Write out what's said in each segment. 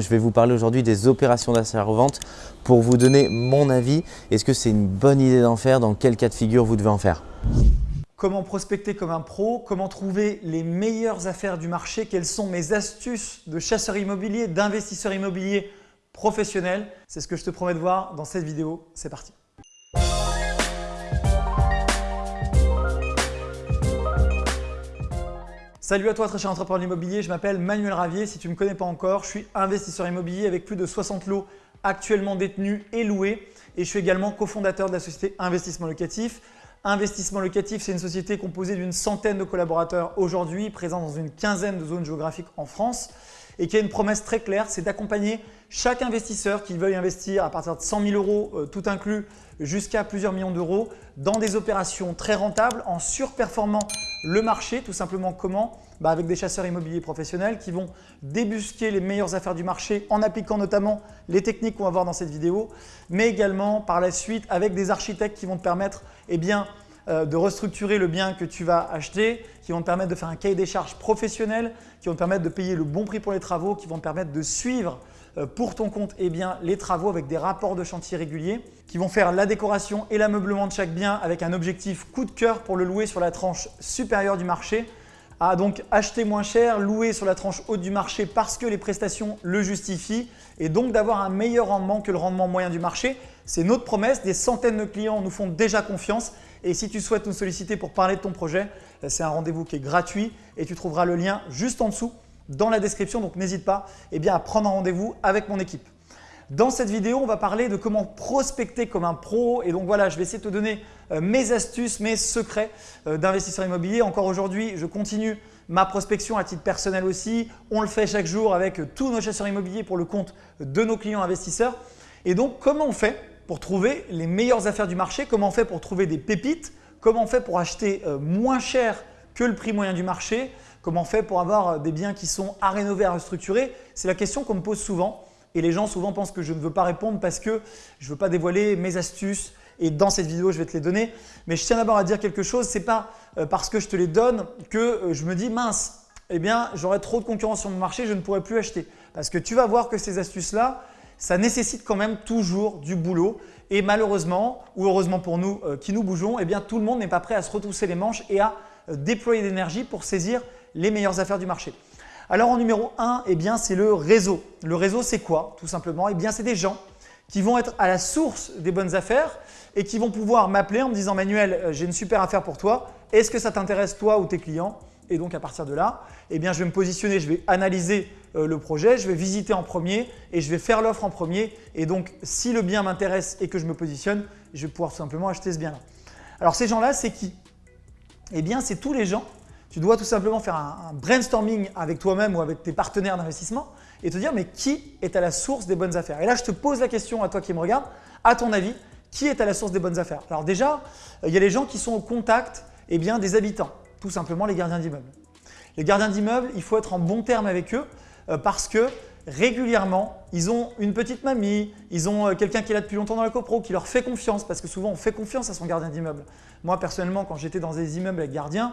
Je vais vous parler aujourd'hui des opérations d'achat-revente pour vous donner mon avis. Est-ce que c'est une bonne idée d'en faire? Dans quel cas de figure vous devez en faire? Comment prospecter comme un pro? Comment trouver les meilleures affaires du marché? Quelles sont mes astuces de chasseur immobilier, d'investisseur immobilier professionnel C'est ce que je te promets de voir dans cette vidéo. C'est parti Salut à toi très cher entrepreneur immobilier, je m'appelle Manuel Ravier. Si tu ne me connais pas encore, je suis investisseur immobilier avec plus de 60 lots actuellement détenus et loués et je suis également cofondateur de la société Investissement Locatif. Investissement Locatif, c'est une société composée d'une centaine de collaborateurs aujourd'hui, présents dans une quinzaine de zones géographiques en France et qui a une promesse très claire, c'est d'accompagner chaque investisseur qui veuille investir à partir de 100 000 euros, euh, tout inclus, jusqu'à plusieurs millions d'euros dans des opérations très rentables en surperformant le marché. Tout simplement comment bah Avec des chasseurs immobiliers professionnels qui vont débusquer les meilleures affaires du marché en appliquant notamment les techniques qu'on va voir dans cette vidéo, mais également par la suite avec des architectes qui vont te permettre eh euh, de restructurer le bien que tu vas acheter, qui vont te permettre de faire un cahier des charges professionnel, qui vont te permettre de payer le bon prix pour les travaux, qui vont te permettre de suivre pour ton compte eh bien, les travaux avec des rapports de chantier réguliers, qui vont faire la décoration et l'ameublement de chaque bien avec un objectif coup de cœur pour le louer sur la tranche supérieure du marché, à donc acheter moins cher, louer sur la tranche haute du marché parce que les prestations le justifient et donc d'avoir un meilleur rendement que le rendement moyen du marché. C'est notre promesse, des centaines de clients nous font déjà confiance. Et si tu souhaites nous solliciter pour parler de ton projet, euh, c'est un rendez-vous qui est gratuit et tu trouveras le lien juste en dessous dans la description. Donc n'hésite pas eh bien, à prendre un rendez-vous avec mon équipe. Dans cette vidéo, on va parler de comment prospecter comme un pro et donc voilà, je vais essayer de te donner euh, mes astuces, mes secrets euh, d'investisseur immobilier. Encore aujourd'hui, je continue ma prospection à titre personnel aussi. On le fait chaque jour avec tous nos chasseurs immobiliers pour le compte de nos clients investisseurs. Et donc, comment on fait pour trouver les meilleures affaires du marché? Comment on fait pour trouver des pépites? Comment on fait pour acheter euh, moins cher que le prix moyen du marché? Comment on fait pour avoir des biens qui sont à rénover, à restructurer? C'est la question qu'on me pose souvent et les gens souvent pensent que je ne veux pas répondre parce que je ne veux pas dévoiler mes astuces et dans cette vidéo, je vais te les donner. Mais je tiens d'abord à dire quelque chose, ce n'est pas euh, parce que je te les donne que euh, je me dis mince, eh bien j'aurai trop de concurrence sur mon marché, je ne pourrai plus acheter. Parce que tu vas voir que ces astuces-là, ça nécessite quand même toujours du boulot. Et malheureusement, ou heureusement pour nous euh, qui nous bougeons, eh bien tout le monde n'est pas prêt à se retrousser les manches et à déployer d'énergie pour saisir les meilleures affaires du marché. Alors en numéro 1, eh c'est le réseau. Le réseau, c'est quoi Tout simplement, eh bien, c'est des gens qui vont être à la source des bonnes affaires et qui vont pouvoir m'appeler en me disant « Manuel, euh, j'ai une super affaire pour toi. Est-ce que ça t'intéresse toi ou tes clients ?» Et donc à partir de là, eh bien, je vais me positionner, je vais analyser euh, le projet, je vais visiter en premier et je vais faire l'offre en premier. Et donc si le bien m'intéresse et que je me positionne, je vais pouvoir tout simplement acheter ce bien-là. Alors ces gens-là, c'est qui? Eh bien, c'est tous les gens tu dois tout simplement faire un, brainstorming avec toi-même ou avec tes partenaires d'investissement et te dire mais qui est à la source des bonnes affaires? Et là, je te pose la question à toi qui me regarde, à ton avis, qui est à la source des bonnes affaires? Alors déjà, euh, il y a les gens qui sont au contact eh bien, des habitants, tout simplement les gardiens d'immeubles. Les gardiens d'immeubles, il faut être en bon terme avec eux euh, parce que régulièrement, ils ont une petite mamie, ils ont euh, quelqu'un qui est là depuis longtemps dans la copro, qui leur fait confiance parce que souvent on fait confiance à son gardien d'immeuble. Moi personnellement, quand j'étais dans des immeubles avec gardiens,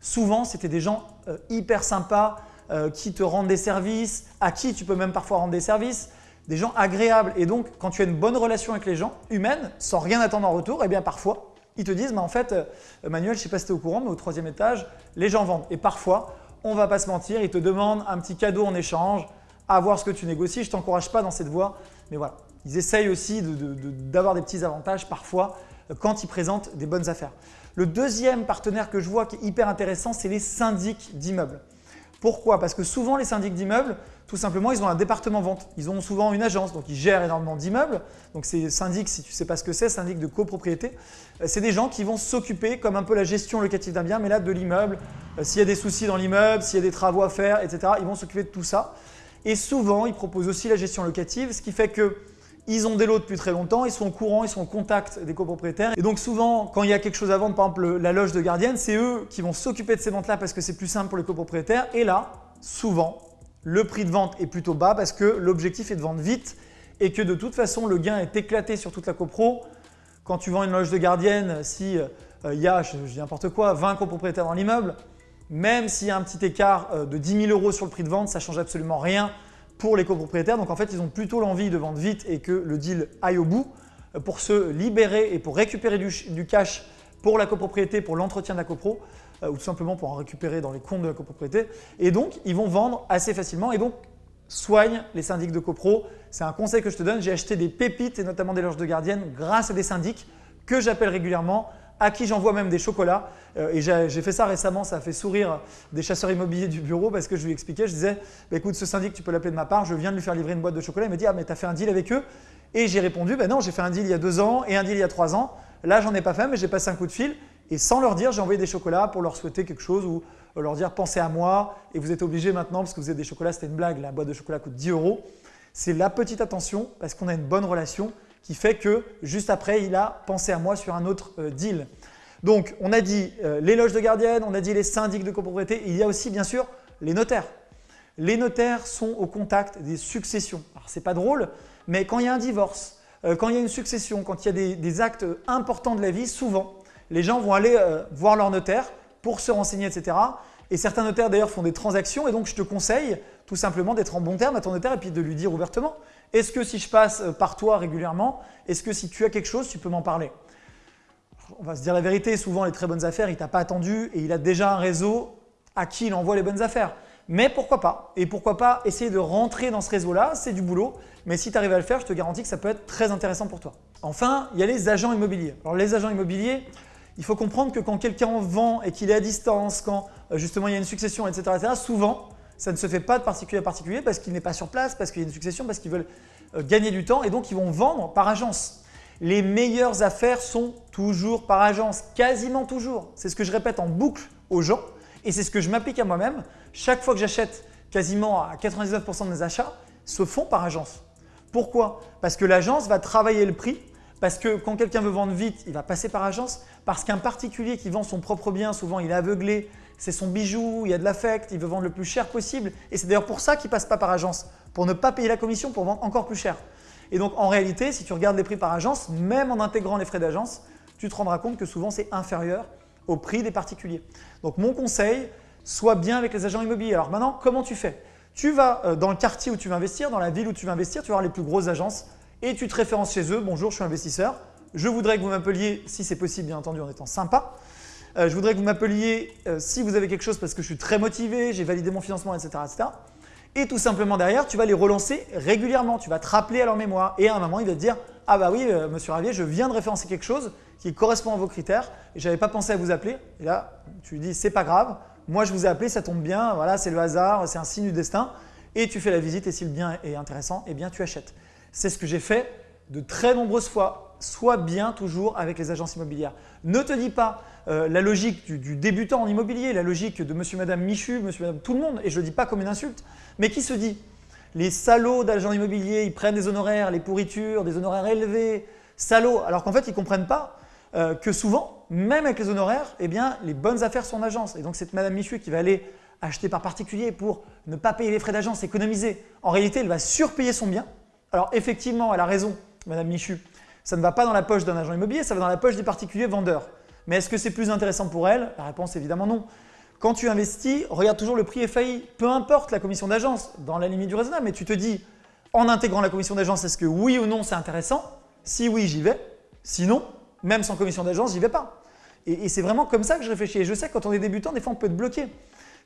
Souvent, c'était des gens euh, hyper sympas euh, qui te rendent des services, à qui tu peux même parfois rendre des services, des gens agréables. Et donc, quand tu as une bonne relation avec les gens, humaine, sans rien attendre en retour, eh bien parfois, ils te disent, mais en fait, euh, Manuel, je ne sais pas si tu es au courant, mais au troisième étage, les gens vendent. Et parfois, on ne va pas se mentir, ils te demandent un petit cadeau en échange, à voir ce que tu négocies. Je ne t'encourage pas dans cette voie, mais voilà. Ils essayent aussi d'avoir des petits avantages parfois quand ils présentent des bonnes affaires. Le deuxième partenaire que je vois qui est hyper intéressant, c'est les syndics d'immeubles. Pourquoi? Parce que souvent les syndics d'immeubles, tout simplement, ils ont un département vente. Ils ont souvent une agence, donc ils gèrent énormément d'immeubles. Donc c'est syndic, si tu ne sais pas ce que c'est, syndic de copropriété. Euh, c'est des gens qui vont s'occuper, comme un peu la gestion locative d'un bien, mais là de l'immeuble. Euh, s'il y a des soucis dans l'immeuble, s'il y a des travaux à faire, etc., ils vont s'occuper de tout ça. Et souvent, ils proposent aussi la gestion locative, ce qui fait que ils ont des lots depuis très longtemps, ils sont au courant, ils sont en contact des copropriétaires. Et donc souvent, quand il y a quelque chose à vendre, par exemple la loge de gardienne, c'est eux qui vont s'occuper de ces ventes-là parce que c'est plus simple pour les copropriétaires. Et là, souvent, le prix de vente est plutôt bas parce que l'objectif est de vendre vite et que de toute façon, le gain est éclaté sur toute la copro. Quand tu vends une loge de gardienne, si euh, il y a, je, dis n'importe quoi, 20 copropriétaires dans l'immeuble, même s'il y a un petit écart euh, de 10 000 euros sur le prix de vente, ça ne change absolument rien pour les copropriétaires. Donc en fait, ils ont plutôt l'envie de vendre vite et que le deal aille au bout euh, pour se libérer et pour récupérer du, cash pour la copropriété, pour l'entretien de la copro, ou tout simplement pour en récupérer dans les comptes de la copropriété. Et donc, ils vont vendre assez facilement. Et donc, soigne les syndics de copro. C'est un conseil que je te donne. J'ai acheté des pépites et notamment des loges de gardiennes grâce à des syndics que j'appelle régulièrement, à qui j'envoie même des chocolats. Euh, et j'ai fait ça récemment, ça a fait sourire des chasseurs immobiliers du bureau parce que je lui expliquais, je disais, bah, écoute, ce syndic, tu peux l'appeler de ma part, je viens de lui faire livrer une boîte de chocolat. Il m'a dit, ah mais tu as fait un deal avec eux? Et j'ai répondu, ben non, j'ai fait un deal il y a deux ans et un deal il y a trois ans. Là, j'en ai pas fait, mais j'ai passé un coup de fil. Et sans leur dire, j'ai envoyé des chocolats pour leur souhaiter quelque chose ou leur dire pensez à moi et vous êtes obligé maintenant parce que vous avez des chocolats, c'était une blague, la boîte de chocolat coûte 10 euros. C'est la petite attention parce qu'on a une bonne relation qui fait que juste après, il a pensé à moi sur un autre euh, deal. Donc, on a dit euh, les loges de gardienne, on a dit les syndics de copropriété, il y a aussi bien sûr les notaires. Les notaires sont au contact des successions. Alors, c'est pas drôle, mais quand il y a un divorce, euh, quand il y a une succession, quand il y a des, actes importants de la vie, souvent, les gens vont aller voir leur notaire pour se renseigner, etc. Et certains notaires d'ailleurs font des transactions et donc je te conseille tout simplement d'être en bon terme à ton notaire et puis de lui dire ouvertement est-ce que si je passe euh, par toi régulièrement, est-ce que si tu as quelque chose, tu peux m'en parler? On va se dire la vérité, souvent les très bonnes affaires, il t'a pas attendu et il a déjà un réseau à qui il envoie les bonnes affaires. Mais pourquoi pas? Et pourquoi pas essayer de rentrer dans ce réseau-là, c'est du boulot. Mais si tu arrives à le faire, je te garantis que ça peut être très intéressant pour toi. Enfin, il y a les agents immobiliers. Alors les agents immobiliers, il faut comprendre que quand quelqu'un vend et qu'il est à distance, quand euh, justement il y a une succession, etc., souvent, ça ne se fait pas de particulier à particulier parce qu'il n'est pas sur place, parce qu'il y a une succession, parce qu'ils veulent euh, gagner du temps et donc ils vont vendre par agence. Les meilleures affaires sont toujours par agence, quasiment toujours. C'est ce que je répète en boucle aux gens et c'est ce que je m'applique à moi-même. Chaque fois que j'achète, quasiment à 99% de mes achats se font par agence. Pourquoi? Parce que l'agence va travailler le prix parce que quand quelqu'un veut vendre vite, il va passer par agence. Parce qu'un particulier qui vend son propre bien, souvent il est aveuglé, c'est son bijou, il y a de l'affect, il veut vendre le plus cher possible. Et c'est d'ailleurs pour ça qu'il ne passe pas par agence, pour ne pas payer la commission, pour vendre encore plus cher. Et donc en réalité, si tu regardes les prix par agence, même en intégrant les frais d'agence, tu te rendras compte que souvent c'est inférieur au prix des particuliers. Donc mon conseil, sois bien avec les agents immobiliers. Alors maintenant, comment tu fais? Tu vas euh, dans le quartier où tu vas investir, dans la ville où tu vas investir, tu vas voir les plus grosses agences et tu te références chez eux. Bonjour, je suis investisseur. Je voudrais que vous m'appeliez, si c'est possible bien entendu en étant sympa. Euh, je voudrais que vous m'appeliez euh, si vous avez quelque chose parce que je suis très motivé, j'ai validé mon financement, etc.. Et tout simplement derrière, tu vas les relancer régulièrement. Tu vas te rappeler à leur mémoire et à un moment, il va te dire « Ah bah oui, euh, monsieur Ravier, je viens de référencer quelque chose qui correspond à vos critères et je n'avais pas pensé à vous appeler. » Et là, tu lui dis « C'est pas grave, moi je vous ai appelé, ça tombe bien, voilà, c'est le hasard, c'est un signe du destin. » Et tu fais la visite et si le bien est intéressant, eh bien tu achètes. C'est ce que j'ai fait de très nombreuses fois. Sois bien toujours avec les agences immobilières. Ne te dis pas euh, la logique du, débutant en immobilier, la logique de monsieur, madame Michu, monsieur, madame tout le monde, et je ne le dis pas comme une insulte, mais qui se dit les salauds d'agents immobiliers, ils prennent des honoraires, les pourritures, des honoraires élevés, salauds, alors qu'en fait, ils ne comprennent pas euh, que souvent, même avec les honoraires, eh bien, les bonnes affaires sont en agence. Et donc, cette madame Michu qui va aller acheter par particulier pour ne pas payer les frais d'agence, économiser, en réalité, elle va surpayer son bien, alors effectivement, elle a raison, Madame Michu, ça ne va pas dans la poche d'un agent immobilier, ça va dans la poche des particuliers vendeurs. Mais est-ce que c'est plus intéressant pour elle? La réponse évidemment non. Quand tu investis, regarde toujours le prix FAI, peu importe la commission d'agence, dans la limite du raisonnable, mais tu te dis, en intégrant la commission d'agence, est-ce que oui ou non c'est intéressant? Si oui, j'y vais. Sinon, même sans commission d'agence, j'y vais pas. Et, et c'est vraiment comme ça que je réfléchis. Et je sais que quand on est débutant, des fois on peut être bloqué.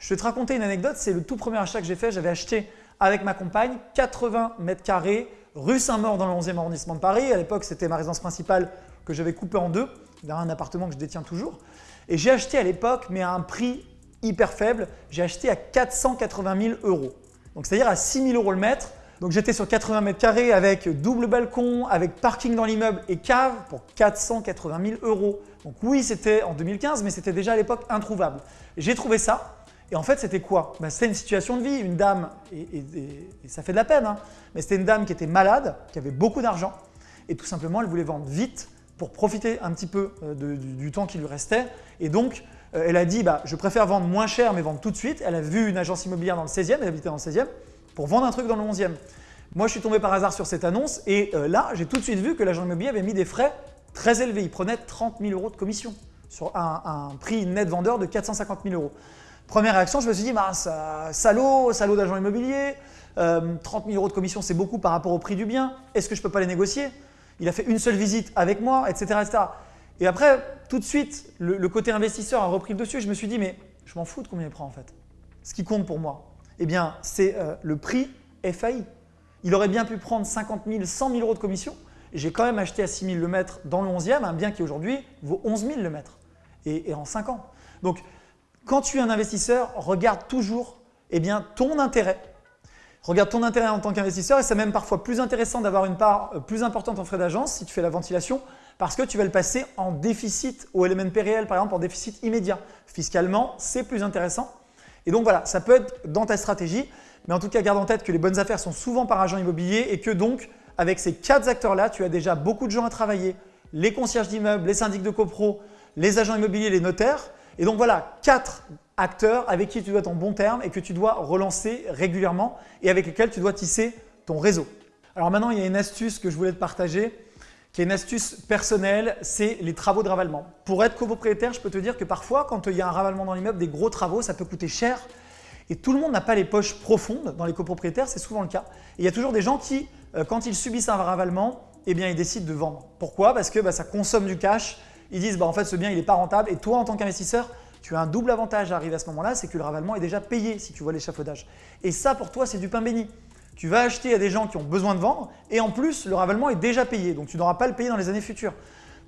Je vais te raconter une anecdote, c'est le tout premier achat que j'ai fait. J'avais acheté avec ma compagne 80 mètres carrés rue Saint-Maur dans le 11e arrondissement de Paris. À l'époque, c'était ma résidence principale que j'avais coupée en deux, dans un appartement que je détiens toujours. Et j'ai acheté à l'époque, mais à un prix hyper faible, j'ai acheté à 480 000 euros. Donc c'est-à-dire à 6 000 euros le mètre. Donc j'étais sur 80 mètres carrés avec double balcon, avec parking dans l'immeuble et cave pour 480 000 euros. Donc oui, c'était en 2015, mais c'était déjà à l'époque introuvable. J'ai trouvé ça et en fait, c'était quoi? Ben, C'était une situation de vie, une dame, et, ça fait de la peine, hein, mais c'était une dame qui était malade, qui avait beaucoup d'argent, et tout simplement, elle voulait vendre vite pour profiter un petit peu euh, du, temps qui lui restait. Et donc, euh, elle a dit, bah, je préfère vendre moins cher, mais vendre tout de suite. Elle a vu une agence immobilière dans le 16e, elle habitait dans le 16e, pour vendre un truc dans le 11e. Moi, je suis tombé par hasard sur cette annonce, et euh, là, j'ai tout de suite vu que l'agent immobilier avait mis des frais très élevés. Il prenait 30 000 euros de commission sur un, un prix net vendeur de 450 000 euros. Première réaction, je me suis dit, bah, salaud, salaud d'agent immobilier, 30 000 euros de commission, c'est beaucoup par rapport au prix du bien. Est-ce que je ne peux pas les négocier? Il a fait une seule visite avec moi, etc. Et après, tout de suite, le, côté investisseur a repris le dessus. Je me suis dit, mais je m'en fous de combien il prend en fait. Ce qui compte pour moi, eh bien, c'est euh, le prix FAI. Il aurait bien pu prendre 50 000, 100 000 euros de commission. J'ai quand même acheté à 6 000 le mètre dans le 11e, un bien qui aujourd'hui vaut 11 000 le mètre et, en 5 ans. Donc, quand tu es un investisseur, regarde toujours eh ton intérêt. Regarde ton intérêt en tant qu'investisseur et c'est même parfois plus intéressant d'avoir une part euh, plus importante en frais d'agence si tu fais la ventilation parce que tu vas le passer en déficit au LMNP réel, par exemple en déficit immédiat. Fiscalement, c'est plus intéressant. Et donc voilà, ça peut être dans ta stratégie, mais en tout cas, garde en tête que les bonnes affaires sont souvent par agent immobilier et que donc, avec ces quatre acteurs-là, tu as déjà beaucoup de gens à travailler, les concierges d'immeubles, les syndics de copro, les agents immobiliers, les notaires. Et donc voilà, quatre acteurs avec qui tu dois être en bon terme et que tu dois relancer régulièrement et avec lesquels tu dois tisser ton réseau. Alors maintenant, il y a une astuce que je voulais te partager qui est une astuce personnelle, c'est les travaux de ravalement. Pour être copropriétaire, je peux te dire que parfois, quand il y a un ravalement dans l'immeuble, des gros travaux, ça peut coûter cher. Et tout le monde n'a pas les poches profondes dans les copropriétaires, c'est souvent le cas. Il y a toujours des gens qui, euh, quand ils subissent un ravalement, eh ils décident de vendre. Pourquoi? Parce que bah, ça consomme du cash. Ils disent, bah, en fait, ce bien, il n'est pas rentable. Et toi, en tant qu'investisseur, tu as un double avantage à arriver à ce moment-là, c'est que le ravalement est déjà payé si tu vois l'échafaudage. Et ça, pour toi, c'est du pain béni. Tu vas acheter à des gens qui ont besoin de vendre et en plus, le ravalement est déjà payé. Donc, tu n'auras pas le payer dans les années futures.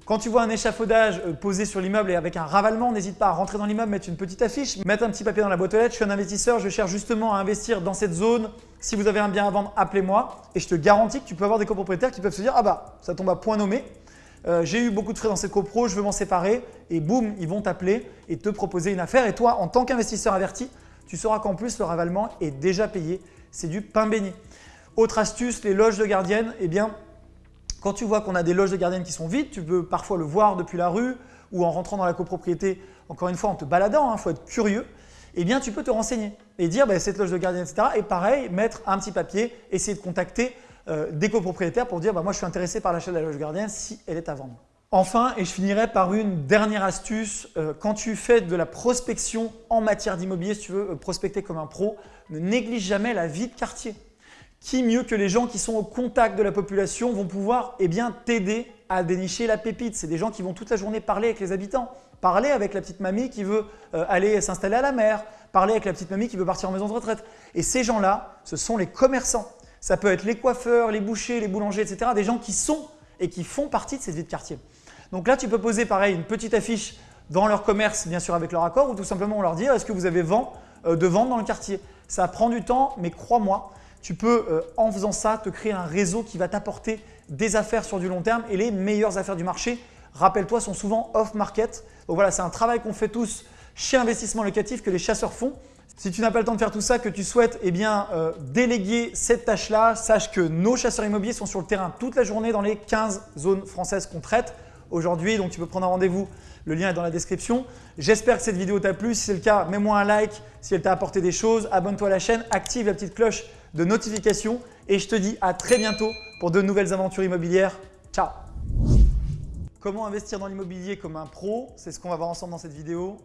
Quand tu vois un échafaudage euh, posé sur l'immeuble et avec un ravalement, n'hésite pas à rentrer dans l'immeuble, mettre une petite affiche, mettre un petit papier dans la boîte aux lettres. Je suis un investisseur, je cherche justement à investir dans cette zone. Si vous avez un bien à vendre, appelez-moi. Et je te garantis que tu peux avoir des copropriétaires qui peuvent se dire « Ah bah, ça tombe à point nommé. Euh, j'ai eu beaucoup de frais dans cette copro, je veux m'en séparer. » Et boum, ils vont t'appeler et te proposer une affaire. Et toi, en tant qu'investisseur averti, tu sauras qu'en plus, le ravalement est déjà payé. C'est du pain béni. Autre astuce, les loges de gardiennes, eh bien, quand tu vois qu'on a des loges de gardiennes qui sont vides, tu peux parfois le voir depuis la rue ou en rentrant dans la copropriété, encore une fois en te baladant, il hein, faut être curieux, eh bien tu peux te renseigner et dire bah, cette loge de gardienne, etc. Et pareil, mettre un petit papier, essayer de contacter euh, des copropriétaires pour dire bah, moi je suis intéressé par l'achat de la loge gardienne si elle est à vendre. Enfin, et je finirai par une dernière astuce, euh, quand tu fais de la prospection en matière d'immobilier, si tu veux euh, prospecter comme un pro, ne néglige jamais la vie de quartier qui mieux que les gens qui sont au contact de la population vont pouvoir eh t'aider à dénicher la pépite? C'est des gens qui vont toute la journée parler avec les habitants, parler avec la petite mamie qui veut aller s'installer à la mer, parler avec la petite mamie qui veut partir en maison de retraite. Et ces gens-là, ce sont les commerçants. Ça peut être les coiffeurs, les bouchers, les boulangers, etc. Des gens qui sont et qui font partie de cette vie de quartier. Donc là, tu peux poser pareil une petite affiche dans leur commerce, bien sûr avec leur accord, ou tout simplement leur dire est-ce que vous avez vent euh, de vente dans le quartier? Ça prend du temps, mais crois-moi, tu peux, euh, en faisant ça, te créer un réseau qui va t'apporter des affaires sur du long terme et les meilleures affaires du marché, rappelle-toi, sont souvent off-market. Donc voilà, c'est un travail qu'on fait tous chez Investissement Locatif que les chasseurs font. Si tu n'as pas le temps de faire tout ça, que tu souhaites eh bien, euh, déléguer cette tâche-là, sache que nos chasseurs immobiliers sont sur le terrain toute la journée dans les 15 zones françaises qu'on traite aujourd'hui. Donc tu peux prendre un rendez-vous, le lien est dans la description. J'espère que cette vidéo t'a plu. Si c'est le cas, mets-moi un like si elle t'a apporté des choses. Abonne-toi à la chaîne, active la petite cloche de notification et je te dis à très bientôt pour de nouvelles aventures immobilières. Ciao Comment investir dans l'immobilier comme un pro? C'est ce qu'on va voir ensemble dans cette vidéo.